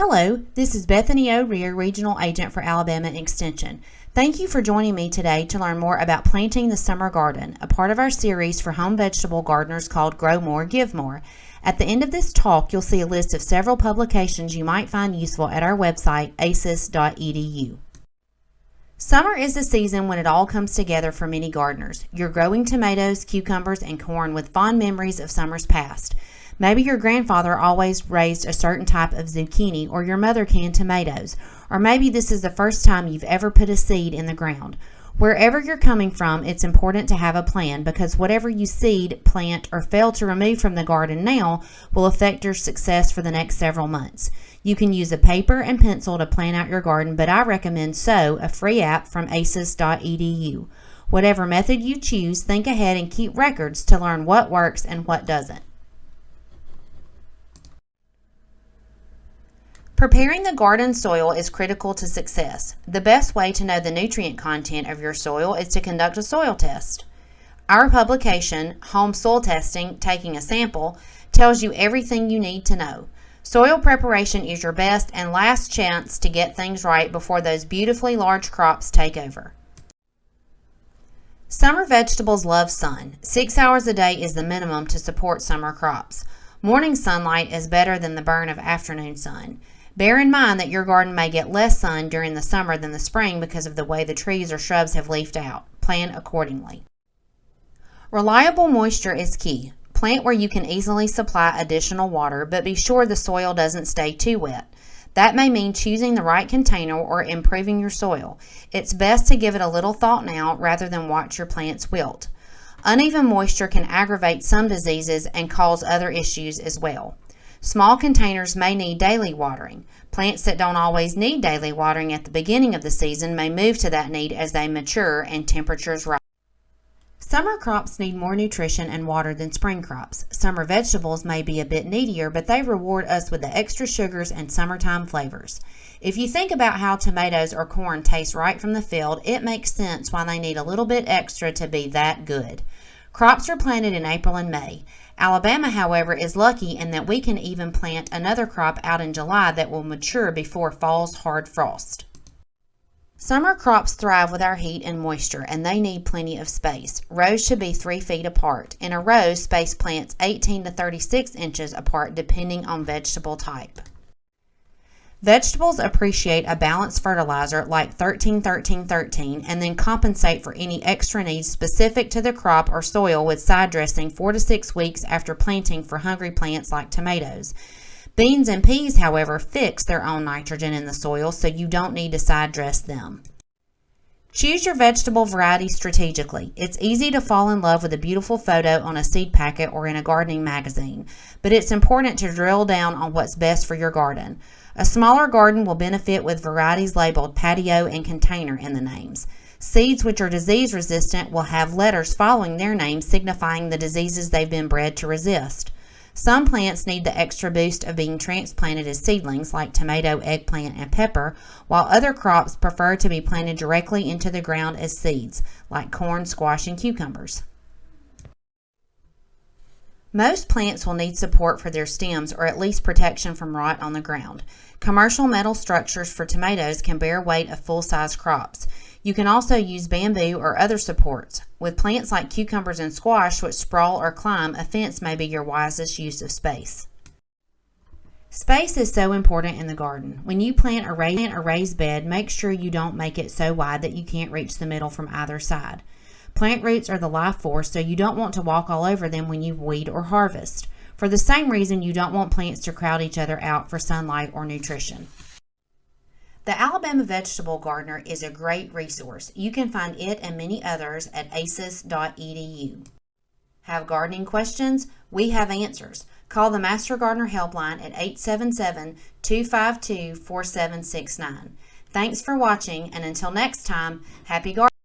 Hello, this is Bethany O'Rear, Regional Agent for Alabama Extension. Thank you for joining me today to learn more about planting the summer garden, a part of our series for home vegetable gardeners called Grow More, Give More. At the end of this talk, you'll see a list of several publications you might find useful at our website, aces.edu. Summer is the season when it all comes together for many gardeners. You're growing tomatoes, cucumbers, and corn with fond memories of summers past. Maybe your grandfather always raised a certain type of zucchini or your mother canned tomatoes. Or maybe this is the first time you've ever put a seed in the ground. Wherever you're coming from, it's important to have a plan because whatever you seed, plant, or fail to remove from the garden now will affect your success for the next several months. You can use a paper and pencil to plan out your garden, but I recommend SOW, a free app from aces.edu. Whatever method you choose, think ahead and keep records to learn what works and what doesn't. Preparing the garden soil is critical to success. The best way to know the nutrient content of your soil is to conduct a soil test. Our publication, Home Soil Testing Taking a Sample, tells you everything you need to know. Soil preparation is your best and last chance to get things right before those beautifully large crops take over. Summer vegetables love sun. Six hours a day is the minimum to support summer crops. Morning sunlight is better than the burn of afternoon sun. Bear in mind that your garden may get less sun during the summer than the spring because of the way the trees or shrubs have leafed out. Plan accordingly. Reliable moisture is key. Plant where you can easily supply additional water, but be sure the soil doesn't stay too wet. That may mean choosing the right container or improving your soil. It's best to give it a little thought now rather than watch your plants wilt. Uneven moisture can aggravate some diseases and cause other issues as well. Small containers may need daily watering. Plants that don't always need daily watering at the beginning of the season may move to that need as they mature and temperatures rise. Summer crops need more nutrition and water than spring crops. Summer vegetables may be a bit needier, but they reward us with the extra sugars and summertime flavors. If you think about how tomatoes or corn taste right from the field, it makes sense why they need a little bit extra to be that good. Crops are planted in April and May. Alabama, however, is lucky in that we can even plant another crop out in July that will mature before fall's hard frost. Summer crops thrive with our heat and moisture, and they need plenty of space. Rows should be 3 feet apart. In a row, space plants 18 to 36 inches apart depending on vegetable type. Vegetables appreciate a balanced fertilizer like 13-13-13 and then compensate for any extra needs specific to the crop or soil with side dressing 4 to 6 weeks after planting for hungry plants like tomatoes. Beans and peas, however, fix their own nitrogen in the soil so you don't need to side dress them. Choose your vegetable variety strategically. It's easy to fall in love with a beautiful photo on a seed packet or in a gardening magazine, but it's important to drill down on what's best for your garden. A smaller garden will benefit with varieties labeled patio and container in the names. Seeds which are disease resistant will have letters following their names signifying the diseases they've been bred to resist. Some plants need the extra boost of being transplanted as seedlings like tomato, eggplant, and pepper, while other crops prefer to be planted directly into the ground as seeds like corn, squash, and cucumbers. Most plants will need support for their stems or at least protection from rot on the ground. Commercial metal structures for tomatoes can bear weight of full-size crops. You can also use bamboo or other supports. With plants like cucumbers and squash which sprawl or climb, a fence may be your wisest use of space. Space is so important in the garden. When you plant a raised bed, make sure you don't make it so wide that you can't reach the middle from either side. Plant roots are the life force, so you don't want to walk all over them when you weed or harvest. For the same reason, you don't want plants to crowd each other out for sunlight or nutrition. The Alabama Vegetable Gardener is a great resource. You can find it and many others at aces.edu. Have gardening questions? We have answers. Call the Master Gardener Helpline at 877-252-4769. Thanks for watching, and until next time, happy gardening.